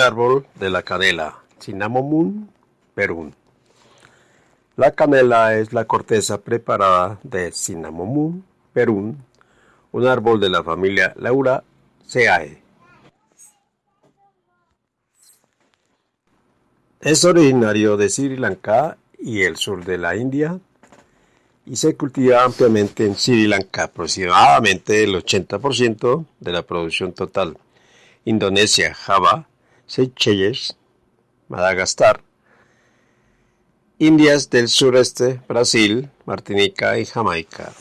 Árbol de la canela, Cinnamomum perun. La canela es la corteza preparada de Cinnamomum perun, un árbol de la familia Lauraceae. Es originario de Sri Lanka y el sur de la India y se cultiva ampliamente en Sri Lanka, aproximadamente el 80% de la producción total. Indonesia, Java, Seychelles, Madagascar, Indias del sureste, Brasil, Martinica y Jamaica.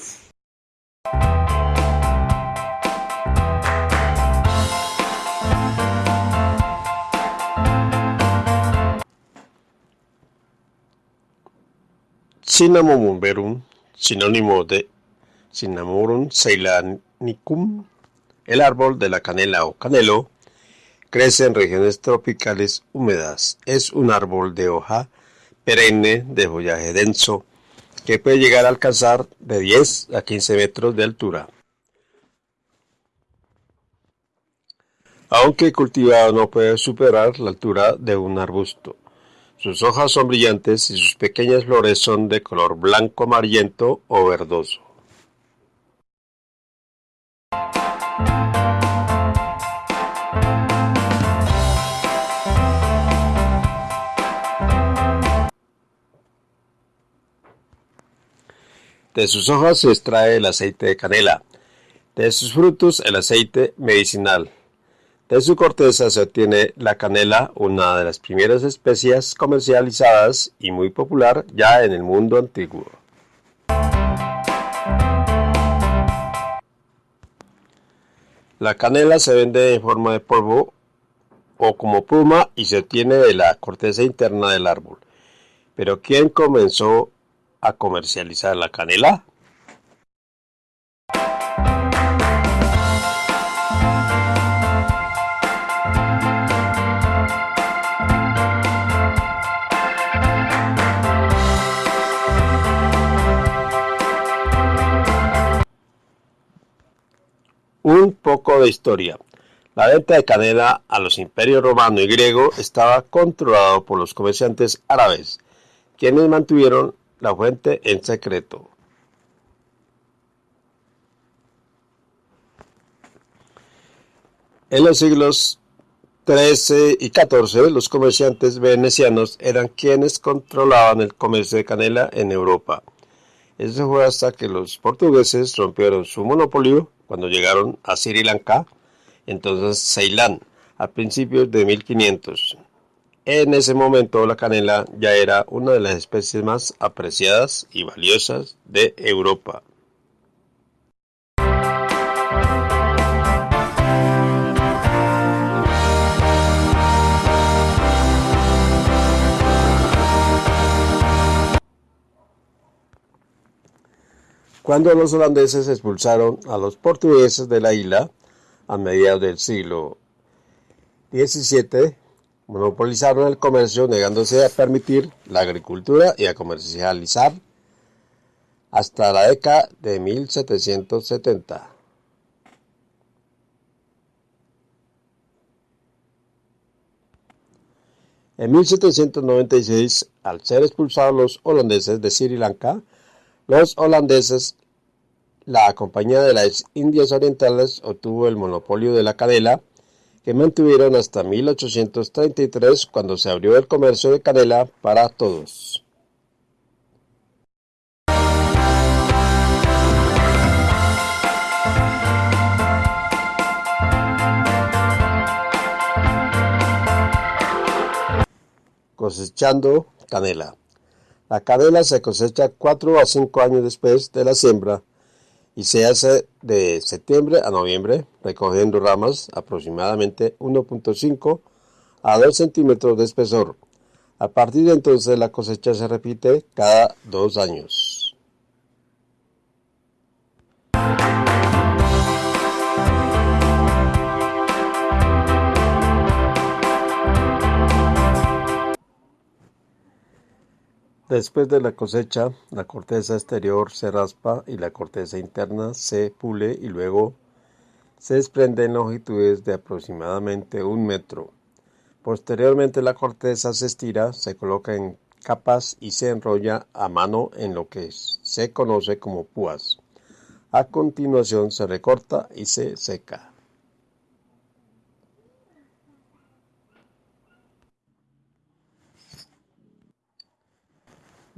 Cinnamomum verum, sinónimo de Cinnamorum ceylanicum, el árbol de la canela o canelo, crece en regiones tropicales húmedas. Es un árbol de hoja perenne de follaje denso que puede llegar a alcanzar de 10 a 15 metros de altura. Aunque cultivado no puede superar la altura de un arbusto. Sus hojas son brillantes y sus pequeñas flores son de color blanco amarillento o verdoso. De sus hojas se extrae el aceite de canela, de sus frutos el aceite medicinal, de su corteza se obtiene la canela, una de las primeras especias comercializadas y muy popular ya en el mundo antiguo. La canela se vende en forma de polvo o como pluma y se obtiene de la corteza interna del árbol. Pero ¿quién comenzó a comercializar la canela? Un poco de historia. La venta de canela a los imperios romano y griego estaba controlado por los comerciantes árabes, quienes mantuvieron la fuente en secreto. En los siglos XIII y XIV, los comerciantes venecianos eran quienes controlaban el comercio de canela en Europa. Eso fue hasta que los portugueses rompieron su monopolio cuando llegaron a Sri Lanka, entonces Ceilán, a principios de 1500. En ese momento la canela ya era una de las especies más apreciadas y valiosas de Europa. Cuando los holandeses expulsaron a los portugueses de la isla a mediados del siglo XVII, monopolizaron el comercio negándose a permitir la agricultura y a comercializar hasta la década de 1770. En 1796, al ser expulsados los holandeses de Sri Lanka, los holandeses la Compañía de las Indias Orientales obtuvo el monopolio de la canela, que mantuvieron hasta 1833 cuando se abrió el comercio de canela para todos. Cosechando canela. La canela se cosecha 4 a 5 años después de la siembra y se hace de septiembre a noviembre, recogiendo ramas aproximadamente 1.5 a 2 centímetros de espesor. A partir de entonces la cosecha se repite cada dos años. Después de la cosecha, la corteza exterior se raspa y la corteza interna se pule y luego se desprende en longitudes de aproximadamente un metro. Posteriormente la corteza se estira, se coloca en capas y se enrolla a mano en lo que se conoce como púas. A continuación se recorta y se seca.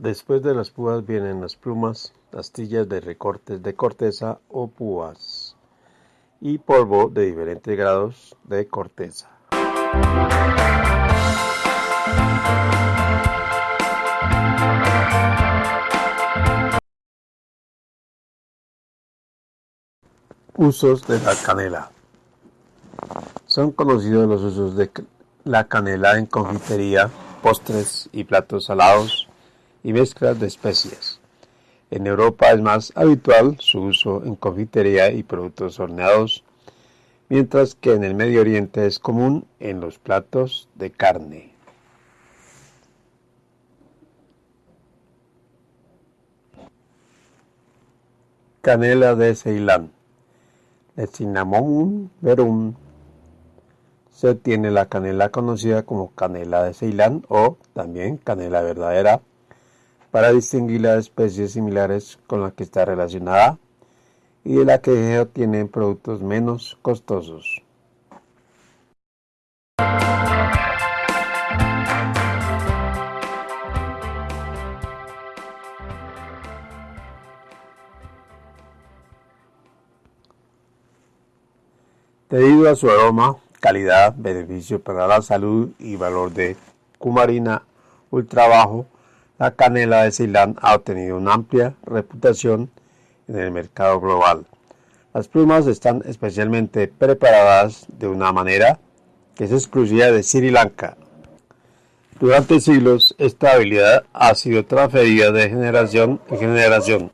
Después de las púas vienen las plumas, astillas de recortes de corteza o púas y polvo de diferentes grados de corteza. Usos de la canela. Son conocidos los usos de la canela en confitería, postres y platos salados y mezclas de especias. En Europa es más habitual su uso en confitería y productos horneados, mientras que en el Medio Oriente es común en los platos de carne. Canela de Ceilán. El cinnamon verum se tiene la canela conocida como canela de Ceilán o también canela verdadera para distinguir las especies similares con las que está relacionada y de la que tienen productos menos costosos. Debido a su aroma, calidad, beneficio para la salud y valor de cumarina ultra bajo, la canela de Ceilán ha obtenido una amplia reputación en el mercado global. Las plumas están especialmente preparadas de una manera que es exclusiva de Sri Lanka. Durante siglos, esta habilidad ha sido transferida de generación en generación.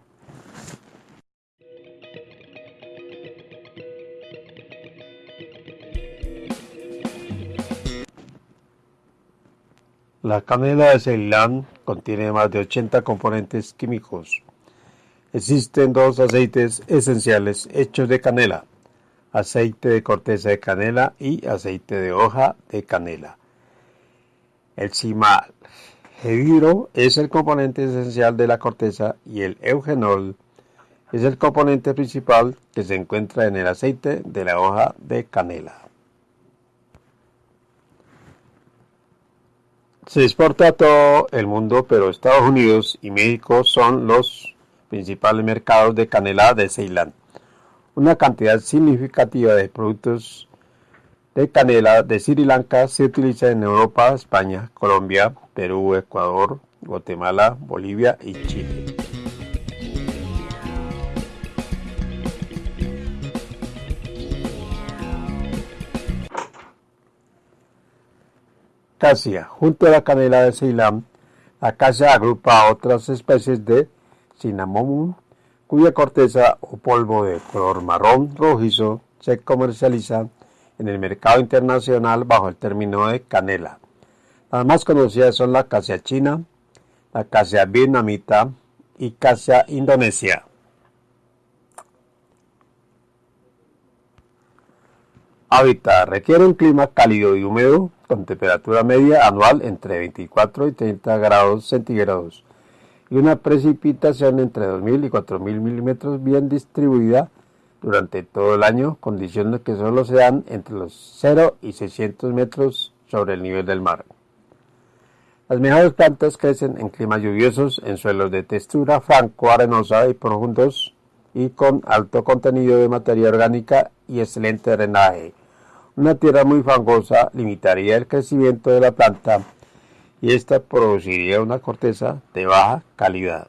La canela de Ceilán contiene más de 80 componentes químicos. Existen dos aceites esenciales hechos de canela, aceite de corteza de canela y aceite de hoja de canela. El cimalgidro es el componente esencial de la corteza y el eugenol es el componente principal que se encuentra en el aceite de la hoja de canela. Se exporta a todo el mundo, pero Estados Unidos y México son los principales mercados de canela de Ceilán. Una cantidad significativa de productos de canela de Sri Lanka se utiliza en Europa, España, Colombia, Perú, Ecuador, Guatemala, Bolivia y Chile. Casia. Junto a la canela de Ceilán, la casia agrupa a otras especies de cinnamomum, cuya corteza o polvo de color marrón rojizo se comercializa en el mercado internacional bajo el término de canela. Las más conocidas son la casia china, la casia vietnamita y casia indonesia. Hábitat. Requiere un clima cálido y húmedo con temperatura media anual entre 24 y 30 grados centígrados y una precipitación entre 2.000 y 4.000 milímetros bien distribuida durante todo el año, condiciones que solo se dan entre los 0 y 600 metros sobre el nivel del mar. Las mejores plantas crecen en climas lluviosos, en suelos de textura franco-arenosa y profundos y con alto contenido de materia orgánica y excelente drenaje. Una tierra muy fangosa limitaría el crecimiento de la planta y esta produciría una corteza de baja calidad.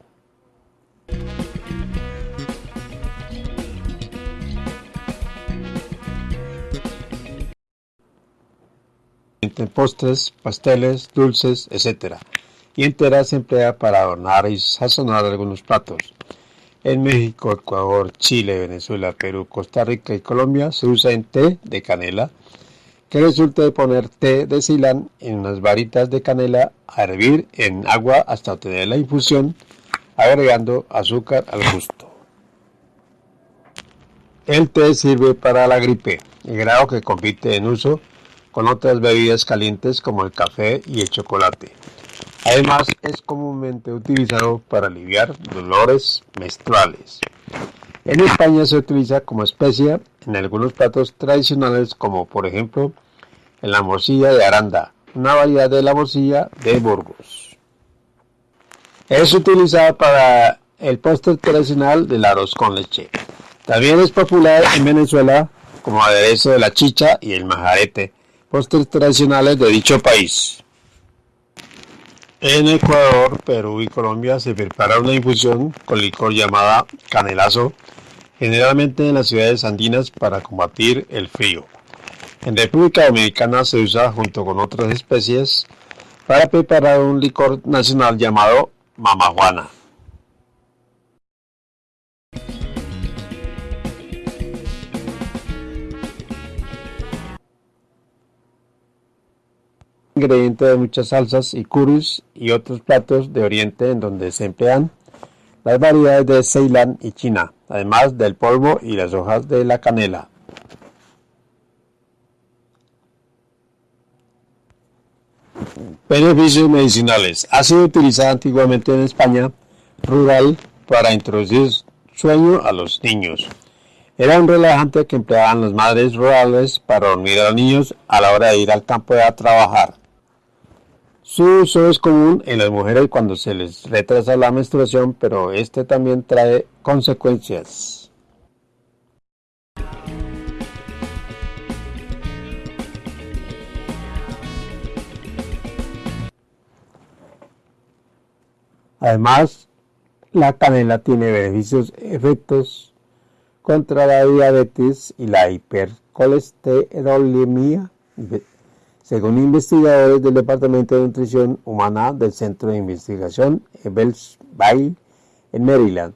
En postres, pasteles, dulces, etc. Y entera se emplea para adornar y sazonar algunos platos. En México, Ecuador, Chile, Venezuela, Perú, Costa Rica y Colombia se usa en té de canela, que resulta de poner té de Ceilán en unas varitas de canela a hervir en agua hasta obtener la infusión, agregando azúcar al gusto. El té sirve para la gripe. El grado que compite en uso con otras bebidas calientes como el café y el chocolate. Además, es comúnmente utilizado para aliviar dolores menstruales. En España se utiliza como especia en algunos platos tradicionales como por ejemplo en la morcilla de Aranda, una variedad de la morcilla de Burgos. Es utilizada para el postre tradicional del arroz con leche. También es popular en Venezuela como aderezo de la chicha y el majarete, postres tradicionales de dicho país. En Ecuador, Perú y Colombia se prepara una infusión con licor llamada canelazo, generalmente en las ciudades andinas para combatir el frío. En República Dominicana se usa junto con otras especies para preparar un licor nacional llamado mamajuana. Ingrediente de muchas salsas y curries y otros platos de Oriente en donde se emplean las variedades de Ceilán y China, además del polvo y las hojas de la canela. Beneficios medicinales. Ha sido utilizada antiguamente en España rural para introducir sueño a los niños. Era un relajante que empleaban las madres rurales para dormir a los niños a la hora de ir al campo a trabajar. Su uso es común en las mujeres cuando se les retrasa la menstruación, pero este también trae consecuencias. Además, la canela tiene beneficios efectos contra la diabetes y la hipercolesterolemia según investigadores del Departamento de Nutrición Humana del Centro de Investigación Ebbelsville en Maryland.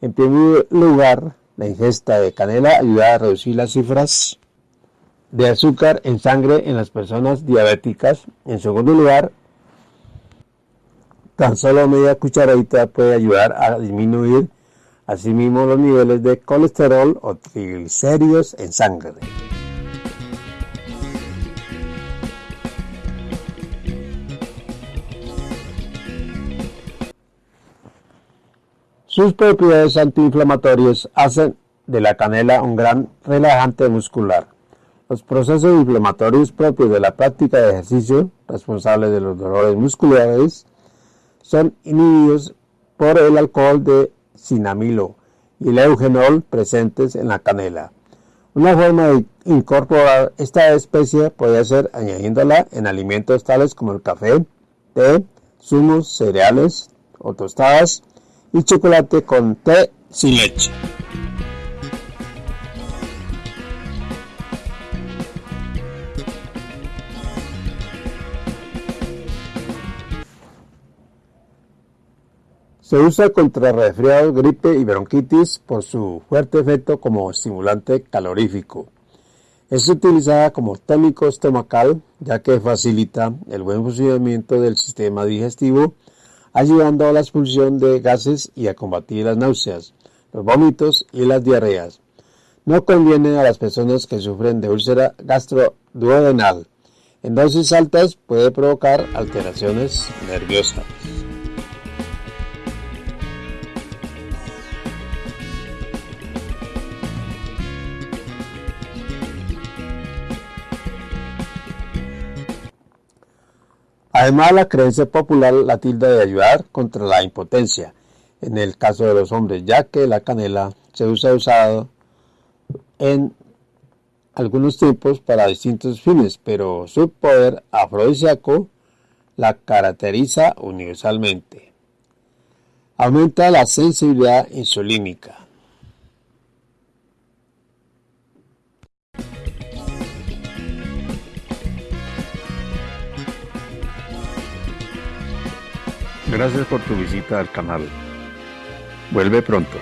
En primer lugar, la ingesta de canela ayuda a reducir las cifras de azúcar en sangre en las personas diabéticas. En segundo lugar, tan solo media cucharadita puede ayudar a disminuir asimismo los niveles de colesterol o triglicéridos en sangre. Sus propiedades antiinflamatorias hacen de la canela un gran relajante muscular. Los procesos inflamatorios propios de la práctica de ejercicio, responsables de los dolores musculares, son inhibidos por el alcohol de cinamilo y el eugenol presentes en la canela. Una forma de incorporar esta especie puede ser añadiéndola en alimentos tales como el café, té, zumos, cereales o tostadas y chocolate con té sin leche. Se usa contra resfriado, gripe y bronquitis por su fuerte efecto como estimulante calorífico. Es utilizada como tónico estomacal ya que facilita el buen funcionamiento del sistema digestivo ayudando a la expulsión de gases y a combatir las náuseas, los vómitos y las diarreas. No conviene a las personas que sufren de úlcera gastroduodenal. En dosis altas puede provocar alteraciones nerviosas. Además, la creencia popular la tilda de ayudar contra la impotencia, en el caso de los hombres, ya que la canela se usa usado en algunos tiempos para distintos fines, pero su poder afrodisíaco la caracteriza universalmente. Aumenta la sensibilidad insulínica. Gracias por tu visita al canal. Vuelve pronto.